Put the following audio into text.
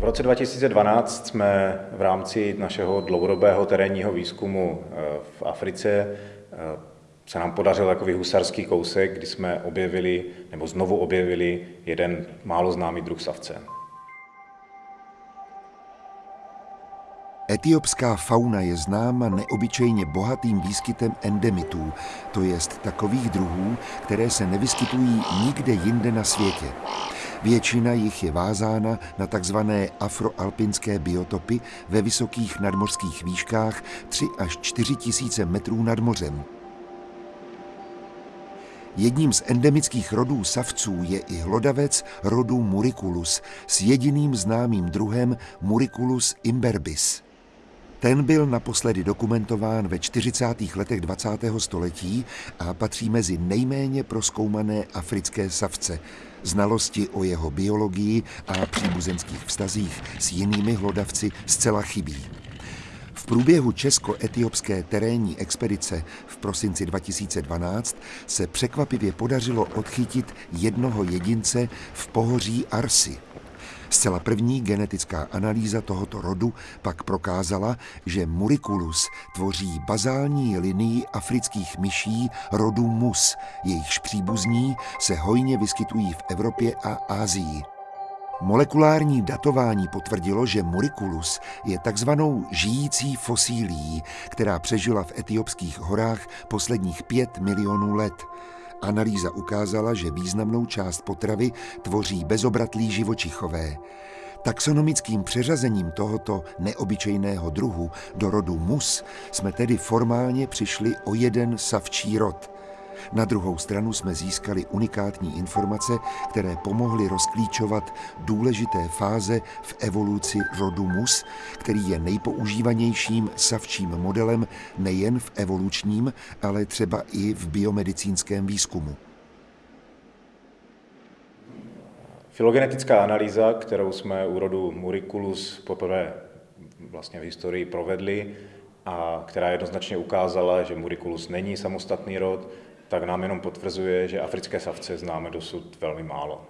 V roce 2012 jsme v rámci našeho dlouhodobého terénního výzkumu eh, v Africe eh, se nám podařil takový husarský kousek, kdy jsme objevili, nebo znovu objevili jeden málo známý druh savce. Etiopská fauna je známa neobyčejně bohatým výskytem endemitů, to jest takových druhů, které se nevyskytují nikde jinde na světě. Většina jich je vázána na takzvané afroalpinské biotopy ve vysokých nadmořských výškách 3 až 4 tisíce metrů nad mořem. Jedním z endemických rodů savců je i hlodavec rodu Muriculus s jediným známým druhem Muriculus imberbis. Ten byl naposledy dokumentován ve 40. letech 20. století a patří mezi nejméně proskoumané africké savce. Znalosti o jeho biologii a příbuzenských vztazích s jinými hlodavci zcela chybí. V průběhu česko-etiopské terénní expedice v prosinci 2012 se překvapivě podařilo odchytit jednoho jedince v pohoří Arsi – Zcela první genetická analýza tohoto rodu pak prokázala, že Muriculus tvoří bazální linii afrických myší rodu mus, jejichž příbuzní se hojně vyskytují v Evropě a Ázii. Molekulární datování potvrdilo, že Muriculus je takzvanou žijící fosílií, která přežila v etiopských horách posledních pět milionů let. Analýza ukázala, že významnou část potravy tvoří bezobratlí živočichové. Taxonomickým přeřazením tohoto neobyčejného druhu do rodu mus jsme tedy formálně přišli o jeden savčí rod – na druhou stranu jsme získali unikátní informace, které pomohly rozklíčovat důležité fáze v evoluci rodu mus, který je nejpoužívanějším savčím modelem nejen v evolučním, ale třeba i v biomedicínském výzkumu. Filogenetická analýza, kterou jsme u rodu Muriculus poprvé vlastně v historii provedli a která jednoznačně ukázala, že Muriculus není samostatný rod, tak nám jenom potvrzuje, že africké savce známe dosud velmi málo.